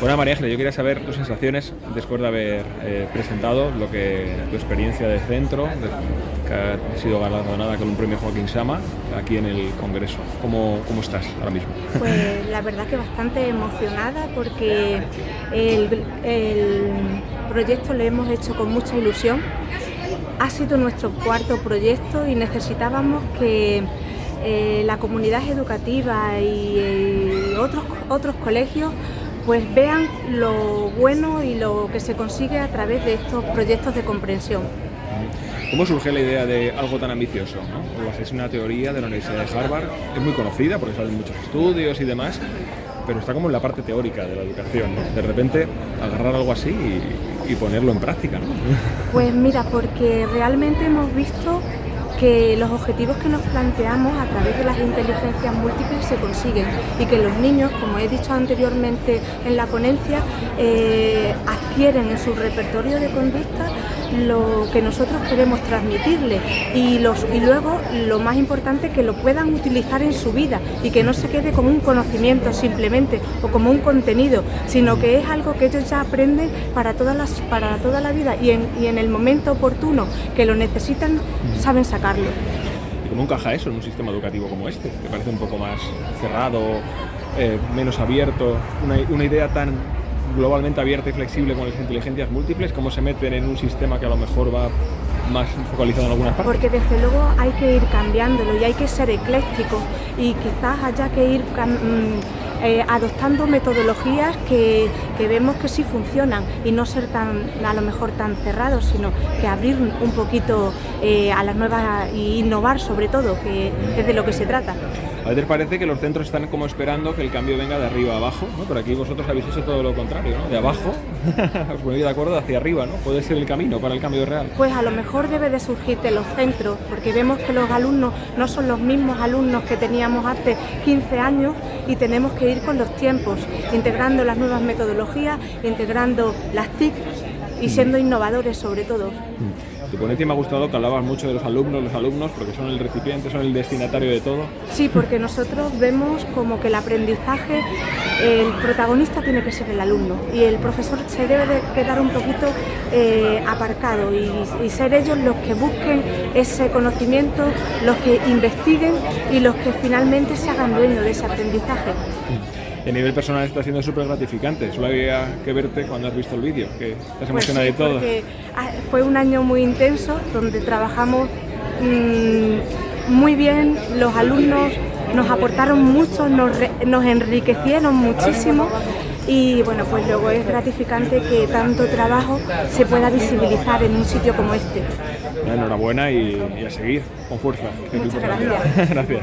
Bueno, María Ángeles, yo quería saber tus sensaciones después de haber eh, presentado lo que tu experiencia de centro, que ha sido galardonada con un premio Joaquín Sama aquí en el Congreso. ¿Cómo, cómo estás ahora mismo? Pues la verdad que bastante emocionada porque el, proyecto lo hemos hecho con mucha ilusión. Ha sido nuestro cuarto proyecto y necesitábamos que eh, la comunidad educativa y eh, otros, otros colegios pues vean lo bueno y lo que se consigue a través de estos proyectos de comprensión. ¿Cómo surge la idea de algo tan ambicioso? ¿no? Es una teoría de la Universidad de Harvard, es muy conocida porque salen muchos estudios y demás, pero está como en la parte teórica de la educación. ¿no? De repente agarrar algo así y, y ponerlo en práctica. ¿no? Pues mira, porque realmente hemos visto que los objetivos que nos planteamos a través de las inteligencias múltiples se consiguen y que los niños, como he dicho anteriormente en la ponencia, eh, adquieren en su repertorio de conducta lo que nosotros queremos transmitirles y, los, y luego lo más importante que lo puedan utilizar en su vida y que no se quede como un conocimiento simplemente o como un contenido, sino que es algo que ellos ya aprenden para, todas las, para toda la vida y en, y en el momento oportuno que lo necesitan saben sacarlo. ¿Y cómo encaja eso en un sistema educativo como este? Que parece un poco más cerrado, eh, menos abierto, una, una idea tan globalmente abierta y flexible con las inteligencias múltiples, cómo se meten en un sistema que a lo mejor va más focalizado en algunas partes? Porque desde luego hay que ir cambiándolo y hay que ser ecléctico y quizás haya que ir eh, adoptando metodologías que, vemos que sí funcionan y no ser tan a lo mejor tan cerrados, sino que abrir un poquito eh, a las nuevas y innovar sobre todo, que es de lo que se trata. A veces parece que los centros están como esperando que el cambio venga de arriba a abajo, ¿no? pero aquí vosotros habéis hecho todo lo contrario, ¿no? de abajo, os ponéis de acuerdo, hacia arriba, ¿no? puede ser el camino para el cambio real. Pues a lo mejor debe de surgir de los centros, porque vemos que los alumnos no son los mismos alumnos que teníamos hace 15 años y tenemos que ir con los tiempos, integrando las nuevas metodologías, integrando las TIC y siendo innovadores sobre todo. Tu ponencia me ha gustado que hablabas mucho de los alumnos, los alumnos, porque son el recipiente, son el destinatario de todo. Sí, porque nosotros vemos como que el aprendizaje, el protagonista tiene que ser el alumno y el profesor se debe de quedar un poquito eh, aparcado y, y, ser ellos los que busquen ese conocimiento, los que investiguen y los que finalmente se hagan dueños de ese aprendizaje. A nivel personal está siendo súper gratificante. Solo había que verte cuando has visto el vídeo, que estás emocionada pues sí, y todo. Porque fue un año muy intenso donde trabajamos mmm, muy bien, los alumnos nos aportaron mucho, nos, nos enriquecieron muchísimo y bueno, pues luego es gratificante que tanto trabajo se pueda visibilizar en un sitio como este. Enhorabuena y, y a seguir con fuerza. Muchas gracias. gracias.